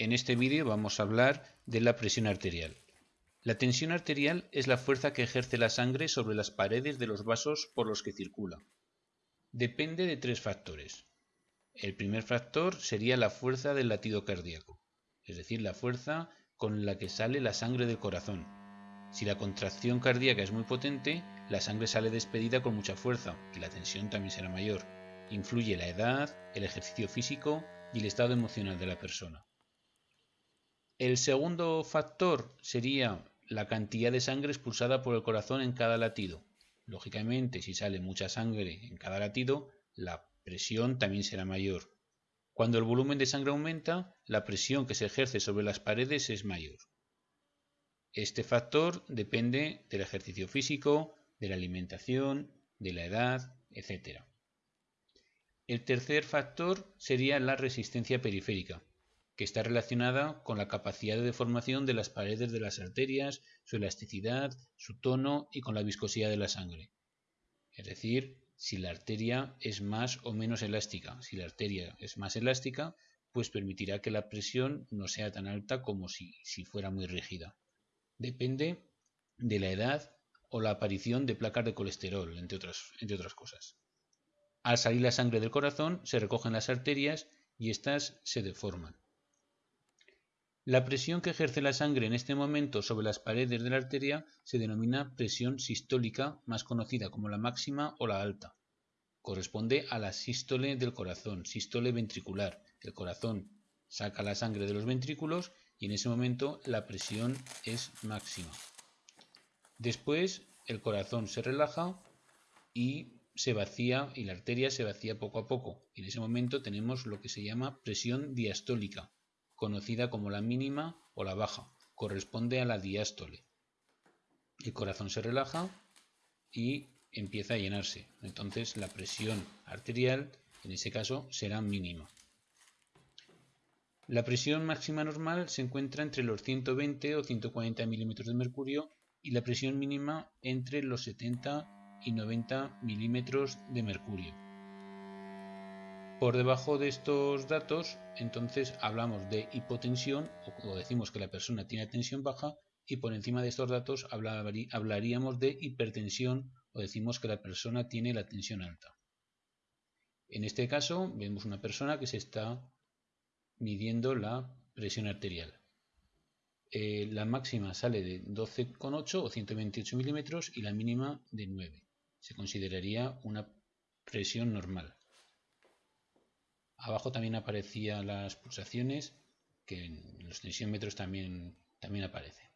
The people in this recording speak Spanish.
En este vídeo vamos a hablar de la presión arterial. La tensión arterial es la fuerza que ejerce la sangre sobre las paredes de los vasos por los que circula. Depende de tres factores. El primer factor sería la fuerza del latido cardíaco, es decir, la fuerza con la que sale la sangre del corazón. Si la contracción cardíaca es muy potente, la sangre sale despedida con mucha fuerza y la tensión también será mayor. Influye la edad, el ejercicio físico y el estado emocional de la persona. El segundo factor sería la cantidad de sangre expulsada por el corazón en cada latido. Lógicamente, si sale mucha sangre en cada latido, la presión también será mayor. Cuando el volumen de sangre aumenta, la presión que se ejerce sobre las paredes es mayor. Este factor depende del ejercicio físico, de la alimentación, de la edad, etc. El tercer factor sería la resistencia periférica, que está relacionada con la capacidad de deformación de las paredes de las arterias, su elasticidad, su tono y con la viscosidad de la sangre. Es decir, si la arteria es más o menos elástica. Si la arteria es más elástica, pues permitirá que la presión no sea tan alta como si, si fuera muy rígida. Depende de la edad o la aparición de placas de colesterol, entre otras, entre otras cosas. Al salir la sangre del corazón, se recogen las arterias y éstas se deforman. La presión que ejerce la sangre en este momento sobre las paredes de la arteria se denomina presión sistólica, más conocida como la máxima o la alta. Corresponde a la sístole del corazón, sístole ventricular. El corazón saca la sangre de los ventrículos y en ese momento la presión es máxima. Después el corazón se relaja y se vacía y la arteria se vacía poco a poco. Y en ese momento tenemos lo que se llama presión diastólica, conocida como la mínima o la baja. Corresponde a la diástole. El corazón se relaja y empieza a llenarse. Entonces la presión arterial en ese caso será mínima. La presión máxima normal se encuentra entre los 120 o 140 milímetros de mercurio y la presión mínima entre los 70 y 90 milímetros de mercurio. Por debajo de estos datos, entonces hablamos de hipotensión o decimos que la persona tiene tensión baja y por encima de estos datos hablaríamos de hipertensión o decimos que la persona tiene la tensión alta. En este caso vemos una persona que se está midiendo la presión arterial. Eh, la máxima sale de 12,8 o 128 milímetros y la mínima de 9 se consideraría una presión normal. Abajo también aparecían las pulsaciones, que en los tensiómetros también, también aparece.